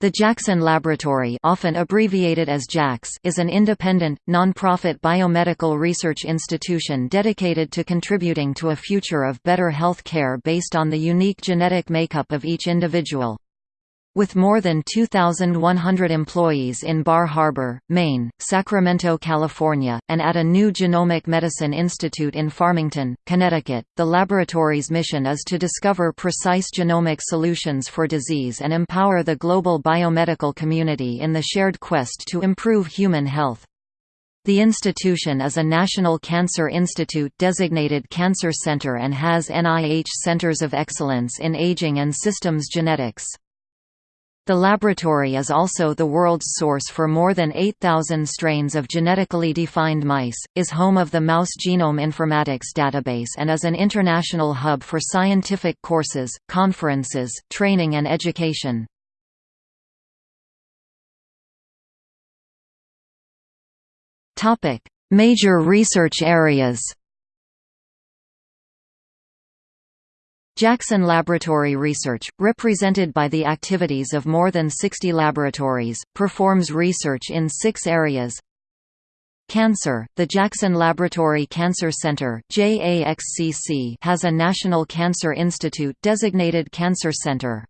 The Jackson Laboratory often abbreviated as JAX is an independent, non-profit biomedical research institution dedicated to contributing to a future of better health care based on the unique genetic makeup of each individual. With more than 2,100 employees in Bar Harbor, Maine, Sacramento, California, and at a new Genomic Medicine Institute in Farmington, Connecticut, the laboratory's mission is to discover precise genomic solutions for disease and empower the global biomedical community in the shared quest to improve human health. The institution is a National Cancer Institute designated cancer center and has NIH Centers of Excellence in Aging and Systems Genetics. The laboratory is also the world's source for more than 8,000 strains of genetically defined mice, is home of the Mouse Genome Informatics database and is an international hub for scientific courses, conferences, training and education. Major research areas Jackson Laboratory Research, represented by the activities of more than 60 laboratories, performs research in six areas Cancer, the Jackson Laboratory Cancer Center has a National Cancer Institute designated Cancer Center.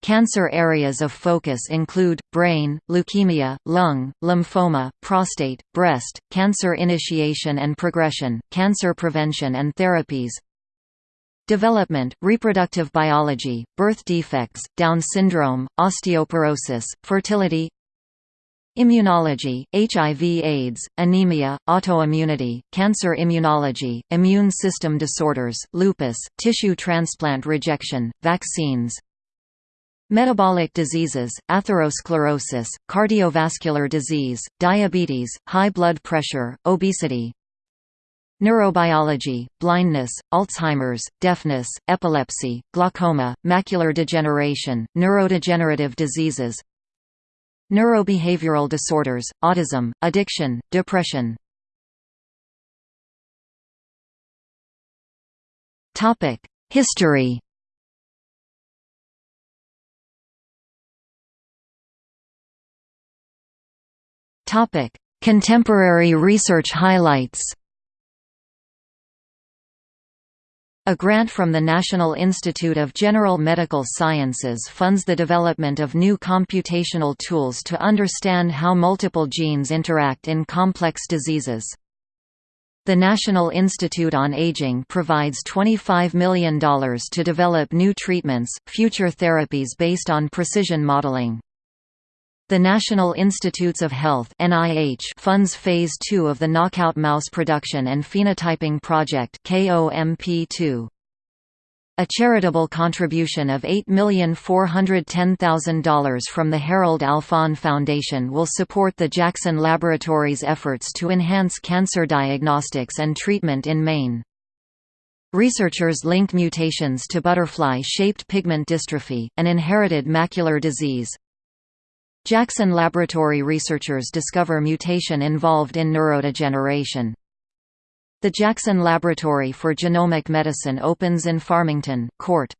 Cancer areas of focus include, brain, leukemia, lung, lymphoma, prostate, breast, cancer initiation and progression, cancer prevention and therapies, Development, reproductive biology, birth defects, Down syndrome, osteoporosis, fertility. Immunology, HIV-AIDS, anemia, autoimmunity, cancer immunology, immune system disorders, lupus, tissue transplant rejection, vaccines. Metabolic diseases, atherosclerosis, cardiovascular disease, diabetes, high blood pressure, obesity Neurobiology, blindness, Alzheimer's, deafness, epilepsy, glaucoma, macular degeneration, neurodegenerative diseases Neurobehavioral disorders, autism, addiction, depression. History. Contemporary research highlights A grant from the National Institute of General Medical Sciences funds the development of new computational tools to understand how multiple genes interact in complex diseases. The National Institute on Aging provides $25 million to develop new treatments, future therapies based on precision modeling. The National Institutes of Health (NIH) funds phase 2 of the Knockout Mouse Production and Phenotyping Project (KOMP2). A charitable contribution of $8,410,000 from the Harold Alfond Foundation will support the Jackson Laboratory's efforts to enhance cancer diagnostics and treatment in Maine. Researchers link mutations to butterfly-shaped pigment dystrophy, an inherited macular disease, Jackson Laboratory researchers discover mutation involved in neurodegeneration. The Jackson Laboratory for Genomic Medicine opens in Farmington, Court.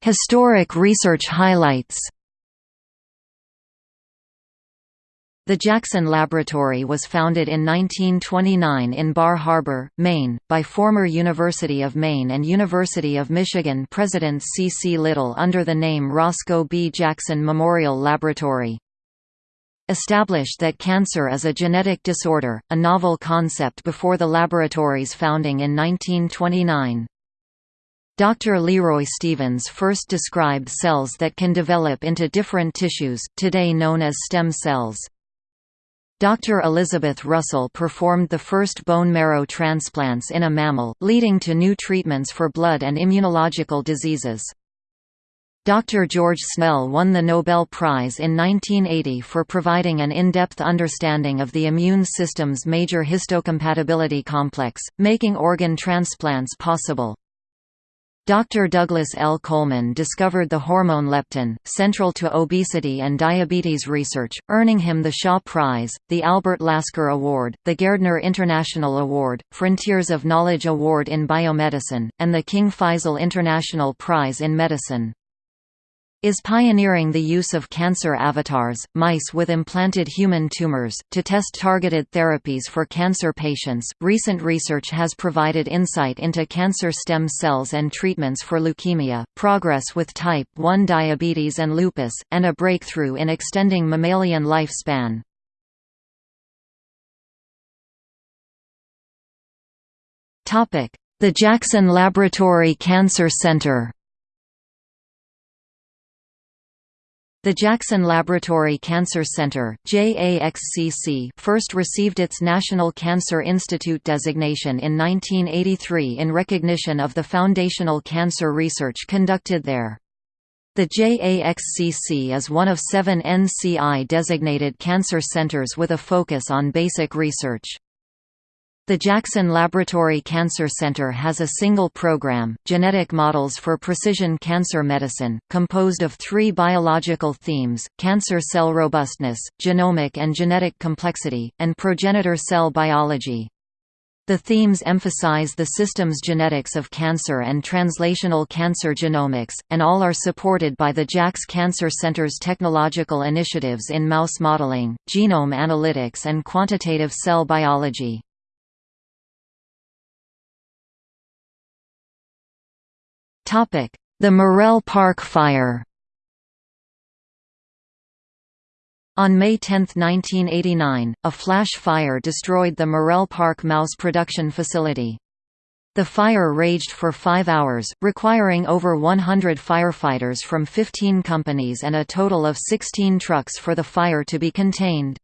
Historic research highlights The Jackson Laboratory was founded in 1929 in Bar Harbor, Maine, by former University of Maine and University of Michigan President C. C. Little under the name Roscoe B. Jackson Memorial Laboratory. Established that cancer is a genetic disorder, a novel concept before the laboratory's founding in 1929. Dr. Leroy Stevens first described cells that can develop into different tissues, today known as stem cells. Dr. Elizabeth Russell performed the first bone marrow transplants in a mammal, leading to new treatments for blood and immunological diseases. Dr. George Snell won the Nobel Prize in 1980 for providing an in-depth understanding of the immune system's major histocompatibility complex, making organ transplants possible. Dr. Douglas L. Coleman discovered the hormone leptin, central to obesity and diabetes research, earning him the Shaw Prize, the Albert Lasker Award, the Gairdner International Award, Frontiers of Knowledge Award in Biomedicine, and the King Faisal International Prize in Medicine is pioneering the use of cancer avatars, mice with implanted human tumors, to test targeted therapies for cancer patients. Recent research has provided insight into cancer stem cells and treatments for leukemia, progress with type 1 diabetes and lupus, and a breakthrough in extending mammalian lifespan. The Jackson Laboratory Cancer Center The Jackson Laboratory Cancer Center JAXCC first received its National Cancer Institute designation in 1983 in recognition of the foundational cancer research conducted there. The JAXCC is one of seven NCI-designated cancer centers with a focus on basic research. The Jackson Laboratory Cancer Center has a single program, Genetic Models for Precision Cancer Medicine, composed of three biological themes, cancer cell robustness, genomic and genetic complexity, and progenitor cell biology. The themes emphasize the system's genetics of cancer and translational cancer genomics, and all are supported by the JAX Cancer Center's technological initiatives in mouse modeling, genome analytics and quantitative cell biology. The Morrell Park fire On May 10, 1989, a flash fire destroyed the Morrell Park mouse production facility. The fire raged for five hours, requiring over 100 firefighters from 15 companies and a total of 16 trucks for the fire to be contained.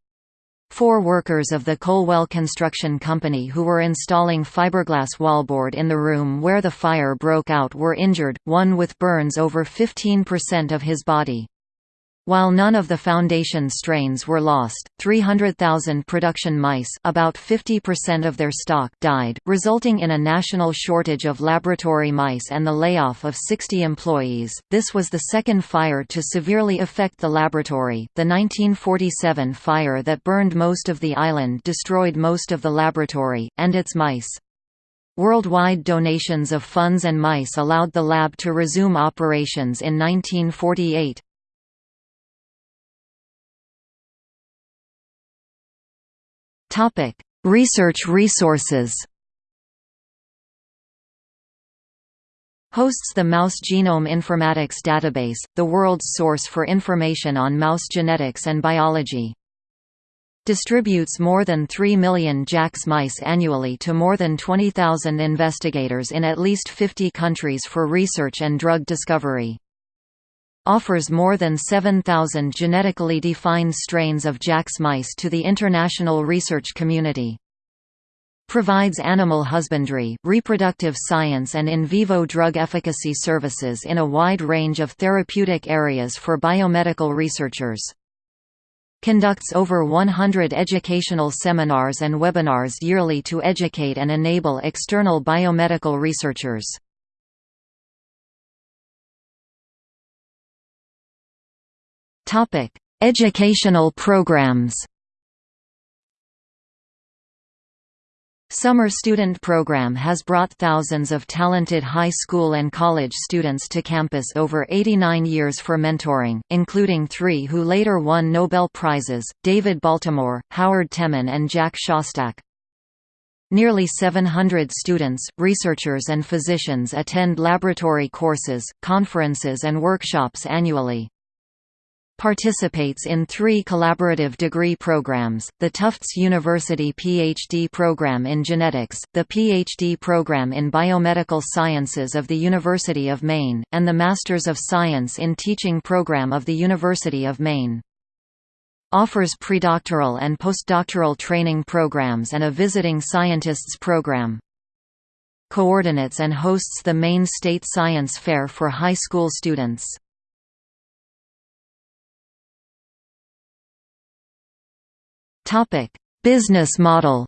Four workers of the Colwell Construction Company who were installing fiberglass wallboard in the room where the fire broke out were injured, one with burns over 15% of his body. While none of the Foundation strains were lost, 300,000 production mice about 50% of their stock died, resulting in a national shortage of laboratory mice and the layoff of 60 employees. This was the second fire to severely affect the laboratory. The 1947 fire that burned most of the island destroyed most of the laboratory, and its mice. Worldwide donations of funds and mice allowed the lab to resume operations in 1948. Topic: Research resources. Hosts the Mouse Genome Informatics Database, the world's source for information on mouse genetics and biology. Distributes more than 3 million JAX mice annually to more than 20,000 investigators in at least 50 countries for research and drug discovery offers more than 7,000 genetically defined strains of JAX mice to the international research community. Provides animal husbandry, reproductive science and in vivo drug efficacy services in a wide range of therapeutic areas for biomedical researchers. Conducts over 100 educational seminars and webinars yearly to educate and enable external biomedical researchers. Topic: Educational programs. Summer Student Program has brought thousands of talented high school and college students to campus over 89 years for mentoring, including three who later won Nobel Prizes, David Baltimore, Howard Temin and Jack Szostak. Nearly 700 students, researchers and physicians attend laboratory courses, conferences and workshops annually participates in three collaborative degree programs, the Tufts University PhD program in genetics, the PhD program in biomedical sciences of the University of Maine, and the Masters of Science in Teaching program of the University of Maine. Offers predoctoral and postdoctoral training programs and a visiting scientists program coordinates and hosts the Maine State Science Fair for high school students. Business model.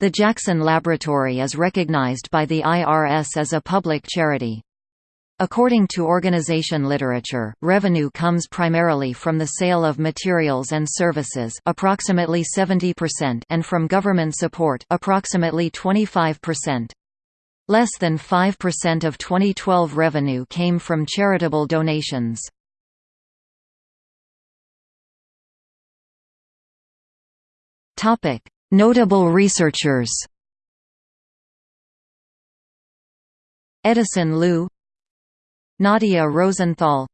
The Jackson Laboratory is recognized by the IRS as a public charity. According to organization literature, revenue comes primarily from the sale of materials and services approximately 70% and from government support approximately 25%. Less than 5% of 2012 revenue came from charitable donations. Notable researchers Edison Liu Nadia Rosenthal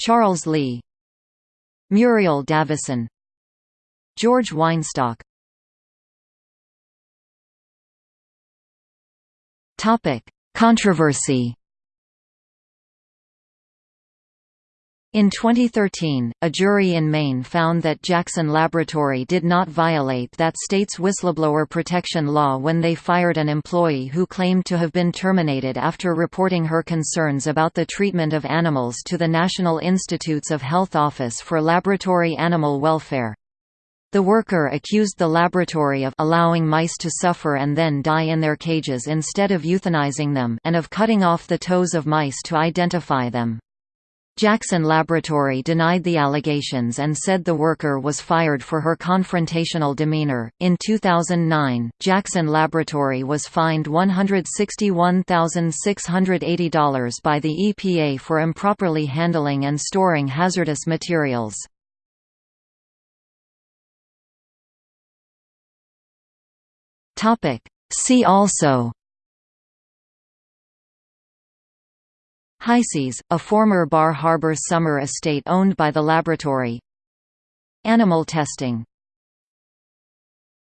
Charles Lee Muriel Davisson George Weinstock. Controversy In 2013, a jury in Maine found that Jackson Laboratory did not violate that state's whistleblower protection law when they fired an employee who claimed to have been terminated after reporting her concerns about the treatment of animals to the National Institutes of Health Office for Laboratory Animal Welfare. The worker accused the laboratory of allowing mice to suffer and then die in their cages instead of euthanizing them and of cutting off the toes of mice to identify them. Jackson Laboratory denied the allegations and said the worker was fired for her confrontational demeanor. In 2009, Jackson Laboratory was fined $161,680 by the EPA for improperly handling and storing hazardous materials. Topic: See also Highseas, a former Bar Harbor summer estate owned by the laboratory. Animal testing